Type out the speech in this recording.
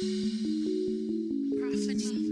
Prophany.